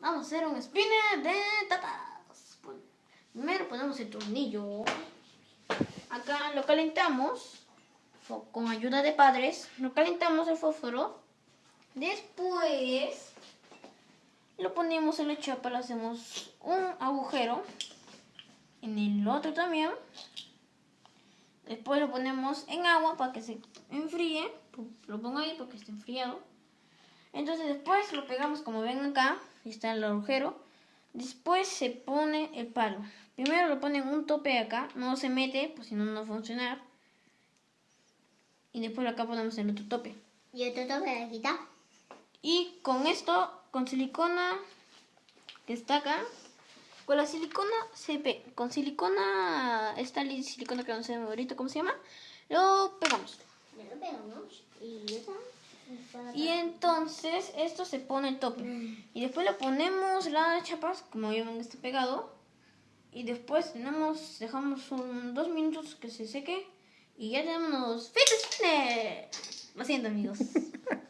Vamos a hacer un spinner de tapas. Primero ponemos el tornillo. Acá lo calentamos con ayuda de padres. Lo calentamos el fósforo. Después lo ponemos en la chapa, le hacemos un agujero. En el otro también. Después lo ponemos en agua para que se enfríe. Lo pongo ahí porque está enfriado. Entonces después lo pegamos como ven acá. Está el agujero. Después se pone el palo. Primero lo ponen un tope acá. No se mete, pues si no, no va a funcionar. Y después acá ponemos el otro tope. Y otro tope de quitar. Y con esto, con silicona que está acá, con la silicona CP, con silicona, esta silicona que no sé ahorita cómo se llama, lo pegamos. Lo pegamos y y entonces esto se pone el tope. Y después le ponemos las chapas, como ya ven está pegado. Y después tenemos, dejamos un, dos minutos que se seque. Y ya tenemos ¡Fitness! Lo siento amigos.